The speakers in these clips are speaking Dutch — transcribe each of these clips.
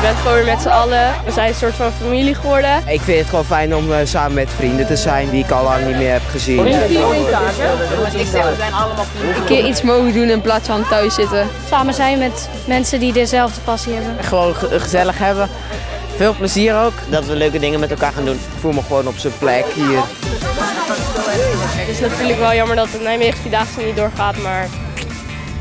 bent gewoon weer met z'n allen. We zijn een soort van familie geworden. Ik vind het gewoon fijn om eh, samen met vrienden te zijn die ik al lang niet meer heb gezien. Een keer iets mogen doen in plaats van thuis zitten. Samen zijn met mensen die dezelfde passie hebben. Gewoon ge- gezellig hebben. Veel plezier ook. Dat we leuke dingen met elkaar gaan doen. Ik voel me gewoon op zijn plek hier. Het is natuurlijk wel jammer dat de Nijmegen Vierdaagse niet doorgaat, maar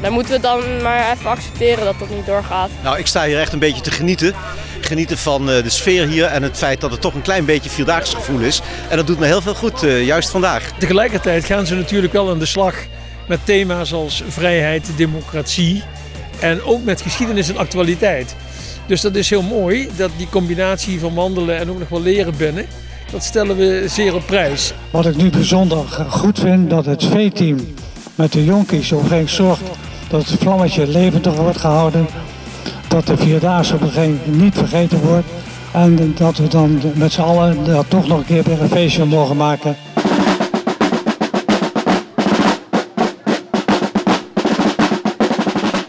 dan moeten we dan maar even accepteren dat dat niet doorgaat. Nou, ik sta hier echt een beetje te genieten. Genieten van eh, de sfeer hier en het feit dat het toch een klein beetje vierdaagse gevoel is. En dat doet me heel veel goed, eh, juist vandaag. Tegelijkertijd gaan ze natuurlijk wel aan de slag met thema's als vrijheid, democratie en ook met geschiedenis en actualiteit. Dus dat is heel mooi dat die combinatie van wandelen en ook nog wel leren binnen, dat stellen we zeer op prijs. Wat ik nu bijzonder goed vind, dat het V-team met de jonkies zorgt dat het vlammetje levendig wordt gehouden. Dat de Vierdaagse op een gegeven niet vergeten wordt. En dat we dan met z'n allen daar toch nog een keer weer een feestje mogen maken.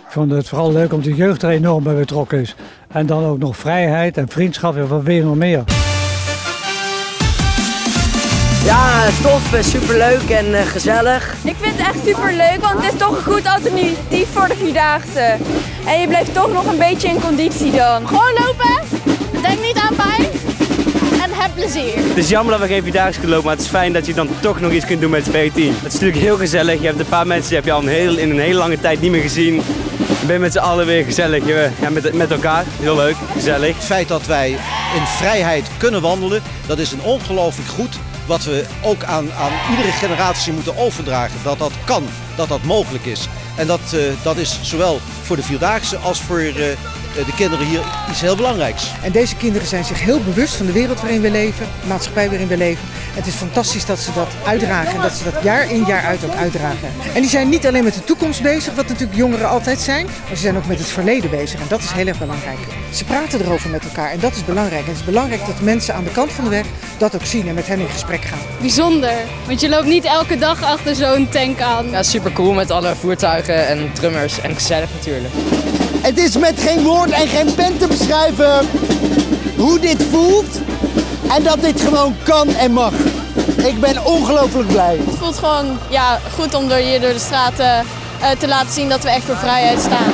Ik vond het vooral leuk omdat de jeugd er enorm bij betrokken is. En dan ook nog vrijheid en vriendschap en wat weer nog meer. Ja, tof, superleuk en eh, gezellig. Ik vind het echt super leuk, want het is toch een goed alternatief voor de Vierdaagse. En je blijft toch nog een beetje in conditie dan. Gewoon lopen, denk niet aan pijn en heb plezier. Het is jammer dat we geen Vierdaagse kunnen lopen, maar het is fijn dat je dan toch nog iets kunt doen met het V10. Het is natuurlijk heel gezellig. Je hebt een paar mensen die heb je al een heel, in een hele lange tijd niet meer gezien. Je bent met z'n allen weer gezellig. Ja, met, met elkaar. Heel leuk, gezellig. Het feit dat wij in vrijheid kunnen wandelen, dat is een ongelooflijk goed. Wat we ook aan, aan iedere generatie moeten overdragen. Dat dat kan, dat dat mogelijk is. En dat, eh, dat is zowel voor de Vierdaagse als voor eh, de kinderen hier iets heel belangrijks. En deze kinderen zijn zich heel bewust van de wereld waarin we leven, de maatschappij waarin we leven. Het is fantastisch dat ze dat uitdragen en dat ze dat jaar in jaar uit ook uitdragen. En die zijn niet alleen met de toekomst bezig, wat natuurlijk jongeren altijd zijn, maar ze zijn ook met het verleden bezig en dat is heel erg belangrijk. Ze praten erover met elkaar en dat is belangrijk. En het is belangrijk dat mensen aan de kant van de weg dat ook zien en met hen in gesprek gaan. Bijzonder, want je loopt niet elke dag achter zo'n tank aan. Ja, super cool met alle voertuigen en drummers en gezellig natuurlijk. Het is met geen woord en geen pen te beschrijven hoe dit voelt en dat dit gewoon kan en mag. Ik ben ongelooflijk blij. Het voelt gewoon ja, goed om door hier door de straten eh, te laten zien dat we echt voor vrijheid staan.